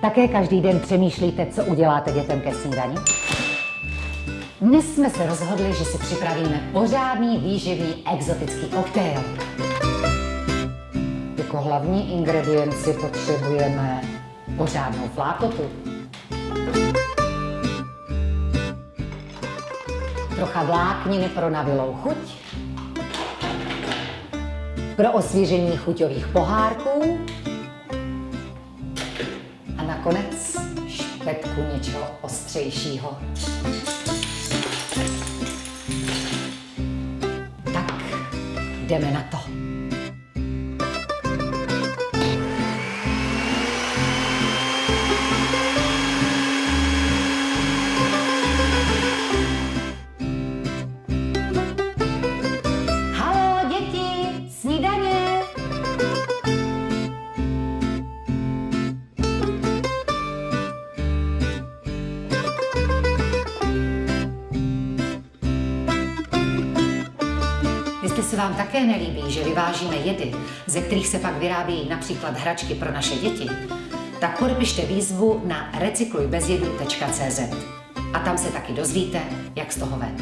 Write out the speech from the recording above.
Také každý den přemýšlíte, co uděláte dětem ke snídani? Dnes jsme se rozhodli, že si připravíme pořádný výživný exotický koktejl. Jako hlavní ingredienci potřebujeme pořádnou flákotu, trocha vlákniny pro navilou chuť, pro osvěžení chuťových pohárků a nakonec špetku něčeho ostřejšího. Tak, jdeme na to. Jestli se vám také nelíbí, že vyvážíme jedy, ze kterých se pak vyrábějí například hračky pro naše děti, tak podepište výzvu na recyklujbezjedu.cz a tam se taky dozvíte, jak z toho ven.